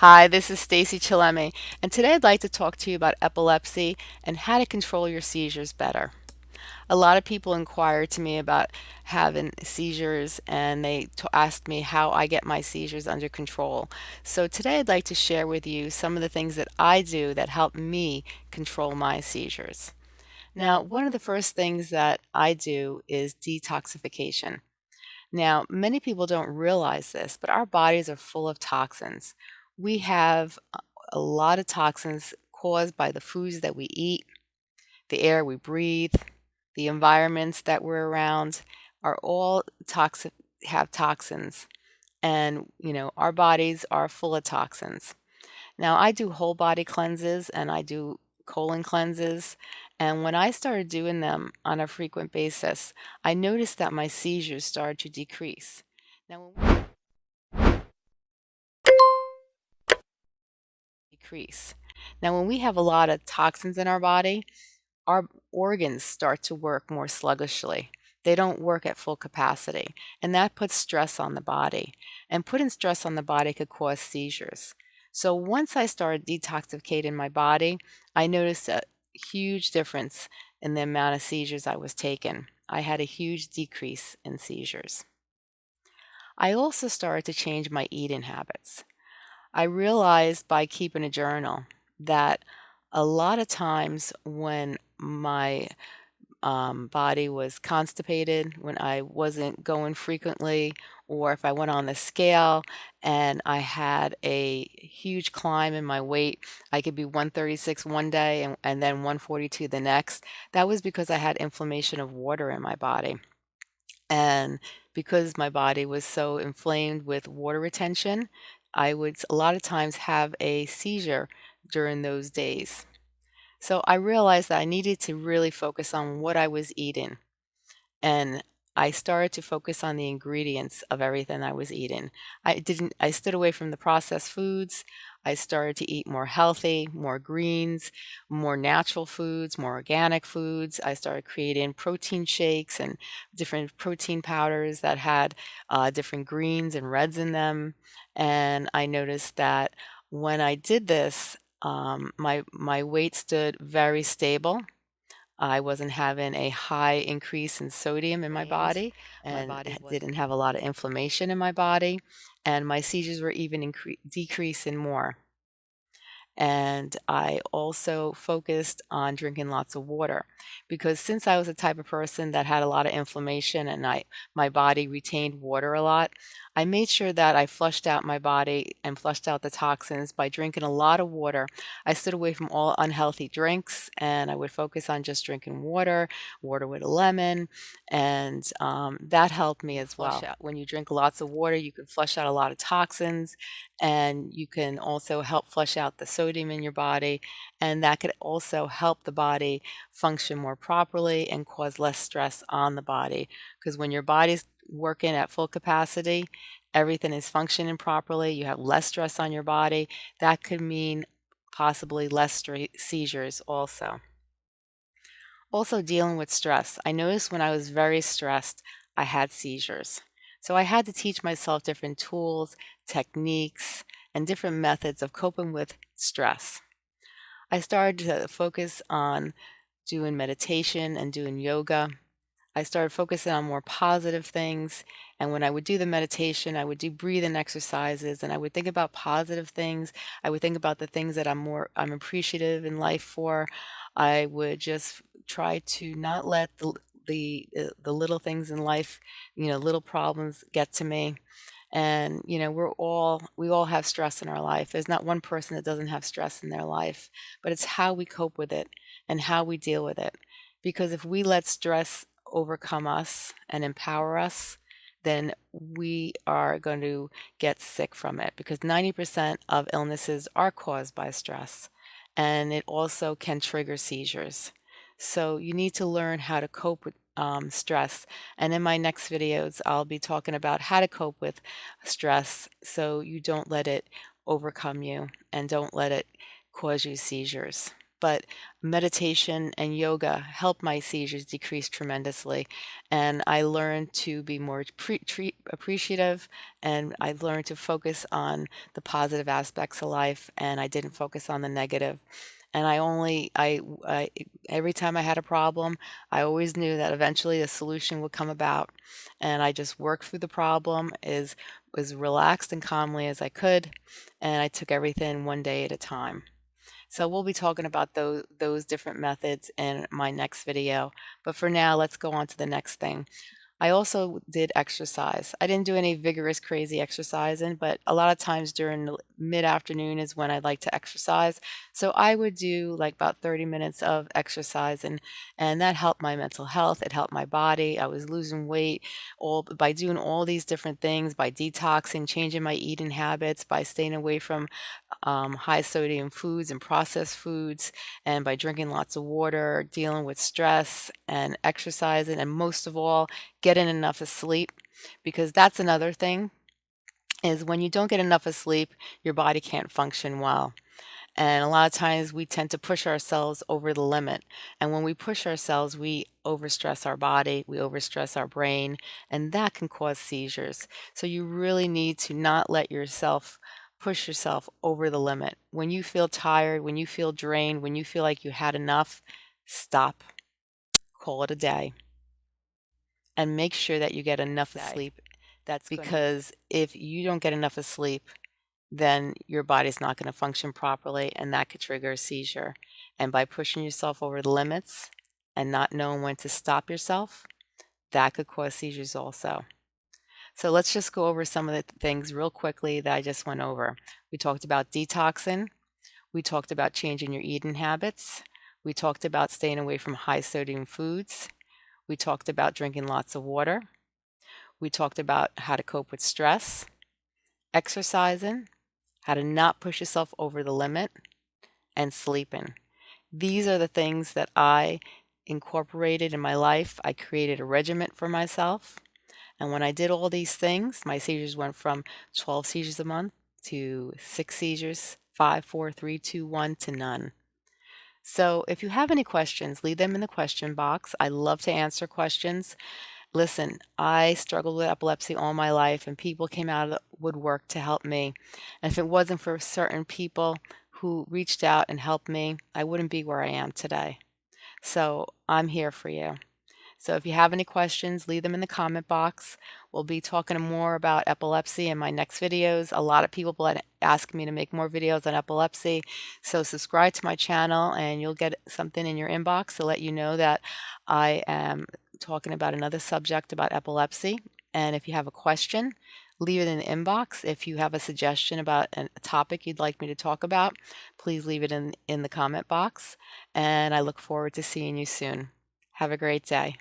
Hi, this is Stacey Chillemi, and today I'd like to talk to you about epilepsy and how to control your seizures better. A lot of people inquire to me about having seizures and they ask me how I get my seizures under control. So today I'd like to share with you some of the things that I do that help me control my seizures. Now, one of the first things that I do is detoxification. Now, many people don't realize this, but our bodies are full of toxins. We have a lot of toxins caused by the foods that we eat, the air we breathe, the environments that we're around are all toxic have toxins. And, you know, our bodies are full of toxins. Now, I do whole body cleanses and I do colon cleanses. And when I started doing them on a frequent basis, I noticed that my seizures started to decrease. Now, decrease. Now, when we have a lot of toxins in our body, our organs start to work more sluggishly. They don't work at full capacity, and that puts stress on the body. And putting stress on the body could cause seizures. So once I started detoxificating my body, I noticed a huge difference in the amount of seizures I was taking. I had a huge decrease in seizures. I also started to change my eating habits. I realized by keeping a journal that a lot of times when my um, body was constipated, when I wasn't going frequently, or if I went on the scale and I had a huge climb in my weight, I could be 136 one day and, and then 142 the next. That was because I had inflammation of water in my body. And because my body was so inflamed with water retention, I would a lot of times have a seizure during those days. So I realized that I needed to really focus on what I was eating. And I started to focus on the ingredients of everything I was eating. I didn't I stood away from the processed foods. I started to eat more healthy, more greens, more natural foods, more organic foods. I started creating protein shakes and different protein powders that had uh, different greens and reds in them. And I noticed that when I did this, um, my my weight stood very stable. I wasn't having a high increase in sodium in my body My and body didn't have a lot of inflammation in my body, and my seizures were even decreasing more. And I also focused on drinking lots of water because since I was a type of person that had a lot of inflammation and I my body retained water a lot, I made sure that I flushed out my body and flushed out the toxins by drinking a lot of water. I stood away from all unhealthy drinks and I would focus on just drinking water, water with a lemon, and um, that helped me as well. out. When you drink lots of water, you can flush out a lot of toxins and you can also help flush out the sodium in your body and that could also help the body function more properly and cause less stress on the body because when your body's working at full capacity everything is functioning properly you have less stress on your body that could mean possibly less seizures also. Also dealing with stress i noticed when i was very stressed i had seizures. So i had to teach myself different tools techniques and different methods of coping with stress. I started to focus on doing meditation and doing yoga. I started focusing on more positive things. And when I would do the meditation, I would do breathing exercises and I would think about positive things. I would think about the things that I'm more I'm appreciative in life for. I would just try to not let the the uh, the little things in life, you know, little problems get to me. And, you know, we're all we all have stress in our life. There's not one person that doesn't have stress in their life, but it's how we cope with it and how we deal with it. Because if we let stress overcome us and empower us, then we are going to get sick from it because 90% of illnesses are caused by stress and it also can trigger seizures. So you need to learn how to cope with um, stress. And in my next videos, I'll be talking about how to cope with stress so you don't let it overcome you and don't let it cause you seizures. But meditation and yoga helped my seizures decrease tremendously. And I learned to be more pre- tre- appreciative and I learned to focus on the positive aspects of life and I didn't focus on the negative. And I only, I, I, every time I had a problem, I always knew that eventually a solution would come about. And I just worked through the problem as, as relaxed and calmly as I could. And I took everything one day at a time. So we'll be talking about those, those different methods in my next video. But for now, let's go on to the next thing. I also did exercise. I didn't do any vigorous, crazy exercising, but a lot of times during the mid-afternoon is when I'd like to exercise. So I would do like about 30 minutes of exercise and, and that helped my mental health. It helped my body. I was losing weight all by doing all these different things, by detoxing, changing my eating habits, by staying away from um, high sodium foods and processed foods, and by drinking lots of water, dealing with stress and exercising, and most of all, getting enough sleep. Because that's another thing is when you don't get enough of sleep, your body can't function well. And a lot of times we tend to push ourselves over the limit. And when we push ourselves, we overstress our body, we overstress our brain, and that can cause seizures. So you really need to not let yourself push yourself over the limit. When you feel tired, when you feel drained, when you feel like you had enough, stop. Call it a day. And make sure that you get enough sleep. That's because if you don't get enough of sleep, then your body's not going to function properly and that could trigger a seizure. And by pushing yourself over the limits and not knowing when to stop yourself, that could cause seizures also. So let's just go over some of the things real quickly that I just went over. We talked about detoxing. We talked about changing your eating habits. We talked about staying away from high sodium foods. We talked about drinking lots of water. We talked about how to cope with stress, exercising, how to not push yourself over the limit, and sleeping. These are the things that I incorporated in my life. I created a regiment for myself. And when I did all these things, my seizures went from 12 seizures a month to six seizures, five, four, three, two, one to none. So if you have any questions, leave them in the question box. I love to answer questions. Listen, I struggled with epilepsy all my life and people came out of the woodwork to help me. And if it wasn't for certain people who reached out and helped me, I wouldn't be where I am today. So I'm here for you. So if you have any questions, leave them in the comment box. We'll be talking more about epilepsy in my next videos. A lot of people ask me to make more videos on epilepsy. So subscribe to my channel and you'll get something in your inbox to let you know that I am talking about another subject about epilepsy. And if you have a question, leave it in the inbox. If you have a suggestion about a topic you'd like me to talk about, please leave it in, in the comment box. And I look forward to seeing you soon. Have a great day.